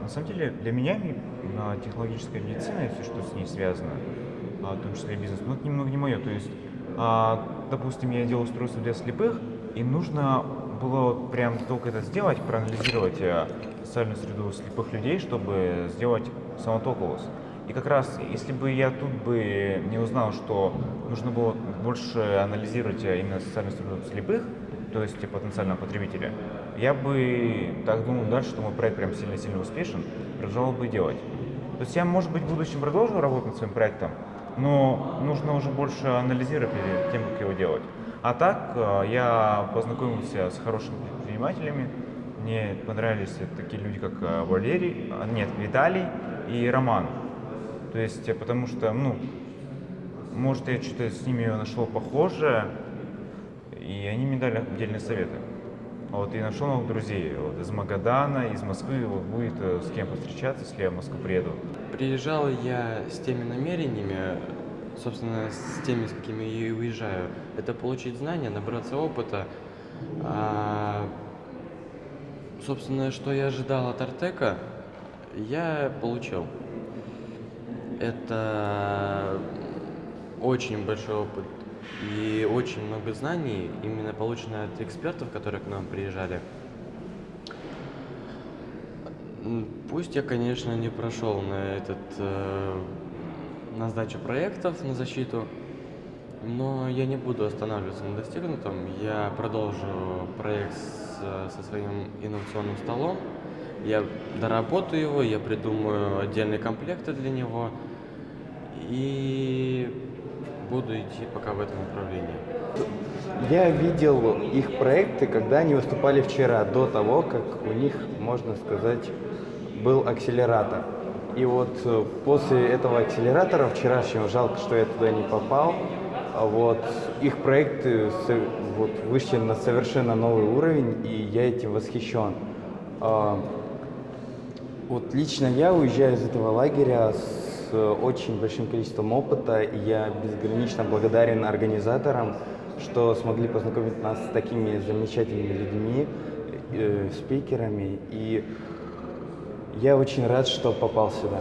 На самом деле, для меня технологическая медицина и все, что с ней связано, а, в том числе и бизнес, ну, это немного не мое. То есть, а, допустим, я делал устройство для слепых, и нужно было прям только это сделать, проанализировать э, социальную среду слепых людей, чтобы сделать самотоковоз. И как раз, если бы я тут бы не узнал, что нужно было больше анализировать э, именно социальную среду слепых, то есть потенциального потребителя, я бы так думал дальше, что мой проект прям сильно-сильно успешен, продолжал бы делать. То есть я, может быть, в будущем продолжу работать над своим проектом, но нужно уже больше анализировать перед тем, как его делать. А так, э, я познакомился с хорошими предпринимателями, мне понравились такие люди, как э, Валерий, а, нет, Виталий и Роман. То есть, э, потому что, ну, может, я что-то с ними нашел похожее, и они мне дали отдельные советы. Вот, и нашел новых друзей вот, из Магадана, из Москвы, вот, будет э, с кем повстречаться, если я в Москву приеду. Приезжал я с теми намерениями, собственно, с теми, с какими я и уезжаю. Это получить знания, набраться опыта. А, собственно, что я ожидал от Артека, я получил. Это очень большой опыт и очень много знаний, именно получено от экспертов, которые к нам приезжали. Пусть я, конечно, не прошел на этот э, на сдачу проектов, на защиту, но я не буду останавливаться на достигнутом. Я продолжу проект с, со своим инновационным столом. Я доработаю его, я придумаю отдельные комплекты для него и буду идти пока в этом направлении. Я видел их проекты, когда они выступали вчера, до того, как у них, можно сказать, был акселератор. И вот э, после этого акселератора вчерашнего, жалко, что я туда не попал, а вот их проекты вот, вышли на совершенно новый уровень, и я этим восхищен. А, вот лично я уезжаю из этого лагеря с очень большим количеством опыта, и я безгранично благодарен организаторам, что смогли познакомить нас с такими замечательными людьми, э, спикерами, и я очень рад, что попал сюда.